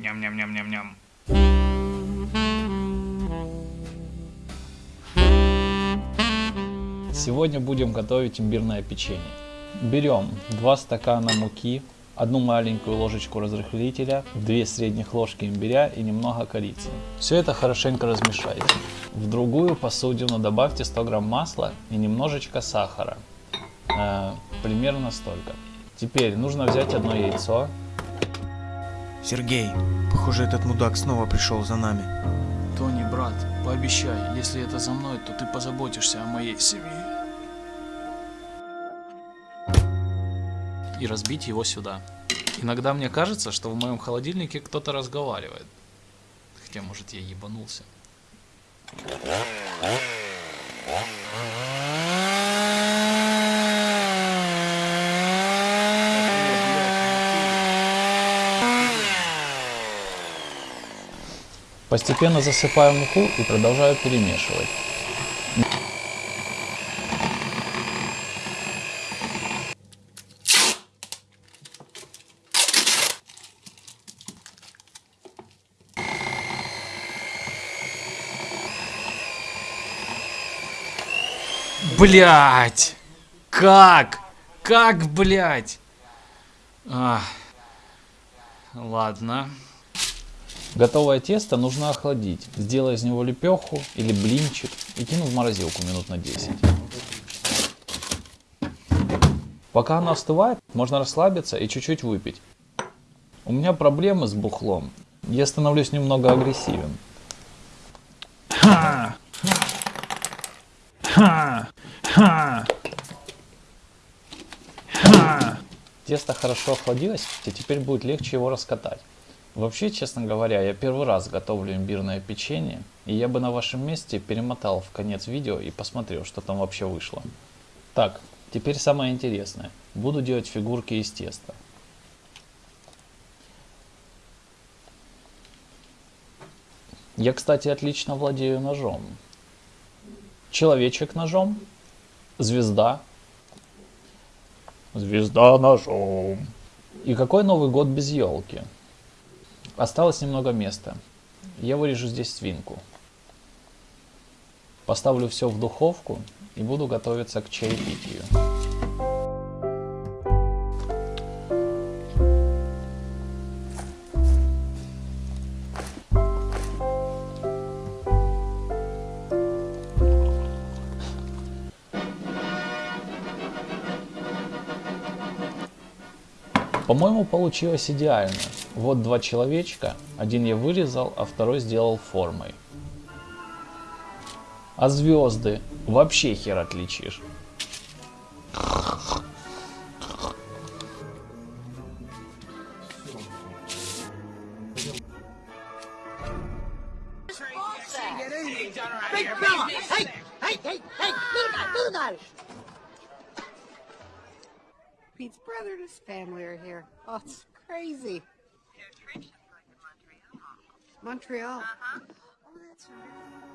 Ням-ням-ням-ням-ням. Сегодня будем готовить имбирное печенье. Берем 2 стакана муки, одну маленькую ложечку разрыхлителя, 2 средних ложки имбиря и немного корицы. Все это хорошенько размешайте. В другую посудину добавьте 100 грамм масла и немножечко сахара. Э, примерно столько. Теперь нужно взять одно яйцо. Сергей, похоже, этот мудак снова пришел за нами. Тони, брат, пообещай, если это за мной, то ты позаботишься о моей семье. И разбить его сюда. Иногда мне кажется, что в моем холодильнике кто-то разговаривает. Хотя, может, я ебанулся. Постепенно засыпаю муку и продолжаю перемешивать. Блять! Как? Как, блять? А. Ладно. Готовое тесто нужно охладить. Сделай из него лепеху или блинчик и кину в морозилку минут на 10. Пока оно остывает, можно расслабиться и чуть-чуть выпить. У меня проблемы с бухлом. Я становлюсь немного агрессивен. Ха! Ха! Ха! Ха! Тесто хорошо охладилось, и теперь будет легче его раскатать. Вообще, честно говоря, я первый раз готовлю имбирное печенье, и я бы на вашем месте перемотал в конец видео и посмотрел, что там вообще вышло. Так, теперь самое интересное. Буду делать фигурки из теста. Я, кстати, отлично владею ножом. Человечек ножом, звезда, звезда ножом. И какой Новый год без елки? Осталось немного места. Я вырежу здесь свинку. Поставлю все в духовку и буду готовиться к чаепитию. По-моему, получилось идеально. Вот два человечка, один я вырезал, а второй сделал формой. А звезды вообще хер отличишь. Pete's brother and his family are here. Oh, it's crazy. Montreal. Uh-huh. Oh, that's right.